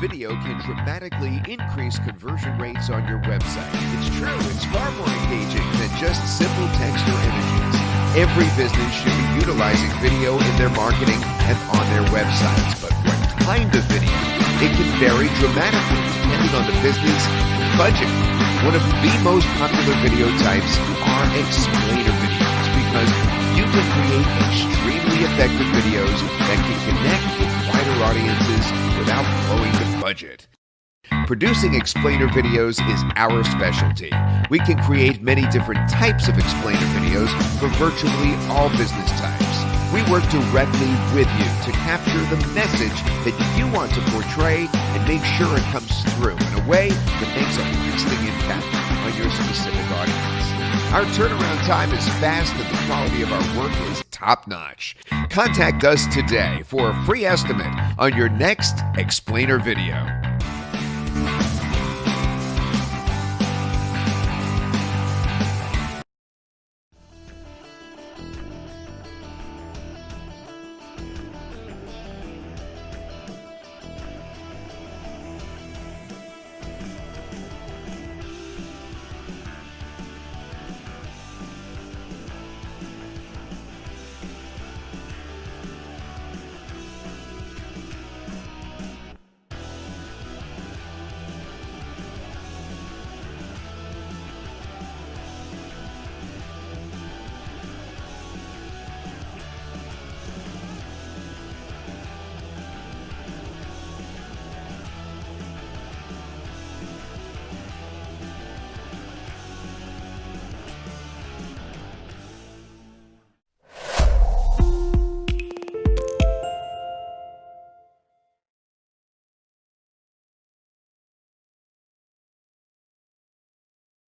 video can dramatically increase conversion rates on your website. It's true, it's far more engaging than just simple text or images. Every business should be utilizing video in their marketing and on their websites, but what kind of video? It can vary dramatically depending on the business and budget. One of the most popular video types are explainer videos because you can create extremely effective videos budget. Producing explainer videos is our specialty. We can create many different types of explainer videos for virtually all business types. We work directly with you to capture the message that you want to portray and make sure it comes through in a way that makes a lasting impact on your specific audience. Our turnaround time is fast and the quality of our work is top notch. Contact us today for a free estimate on your next explainer video.